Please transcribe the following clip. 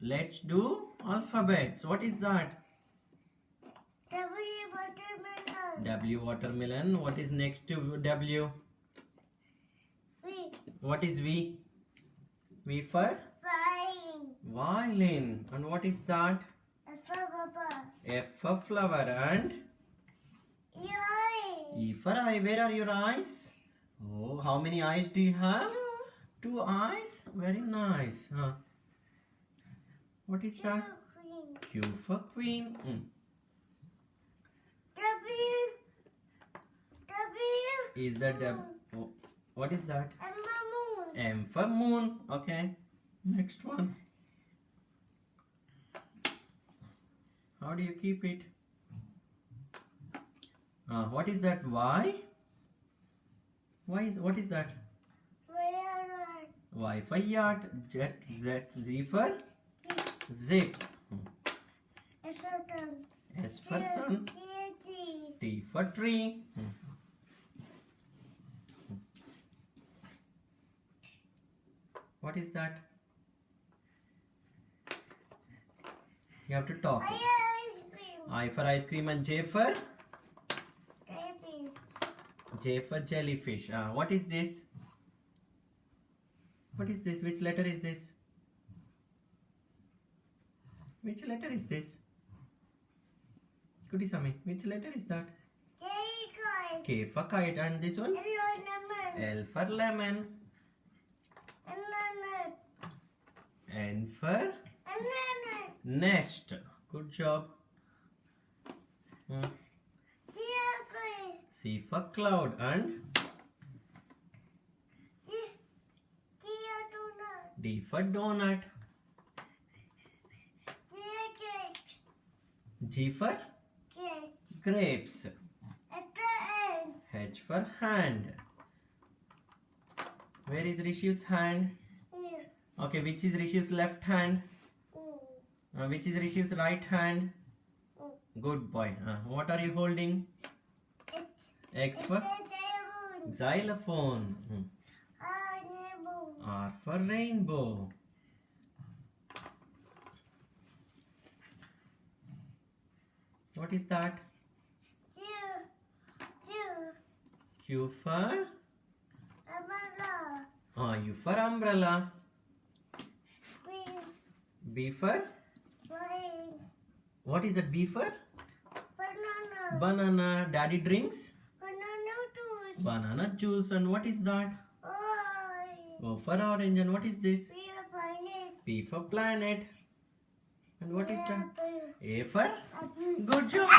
Let's do alphabets. What is that? W watermelon. W watermelon. What is next to W? V What is V? V for flying. violin. And what is that? F for papa. F for flower. And Yay. E for eye. Where are your eyes? Oh, how many eyes do you have? Two. Two eyes. Very nice. Huh? What is that? Queen. Q for queen. Mm. W. W. Is that W? Oh, what is that? And moon. M for moon. Okay. Next one. How do you keep it? Uh, what is that? Y? Why is what is that? Where Y for yacht. Z, Z, Z for zip. S for sun. S for sun. T. For tree. What is that? You have to talk. I ice cream. I for ice cream and J for. J for jellyfish. Uh, what is this? What is this? Which letter is this? Which letter is this? Kudisami, which letter is that? J K for kite and this one? Lemon. L for lemon. Lemon. N for Lemon. nest. Good job. Hmm. C for cloud and donut. D for donut. G for Cake. grapes. H for hand. Where is Rishi's hand? Okay, which is Rishi's left hand? Mm. Uh, which is Rishi's right hand? Mm. Good boy. Uh, what are you holding? X for xylophone. Ah. R for rainbow. What is that? Two. Two. Q for Umbrella. uh, U for umbrella. Green. B for Green. what is that? B for Banana. banana. Daddy drinks Banana juice. banana juice. And what is that? Orange. O for orange. And what is this? We are finding. P for planet. And what is that? A for good job.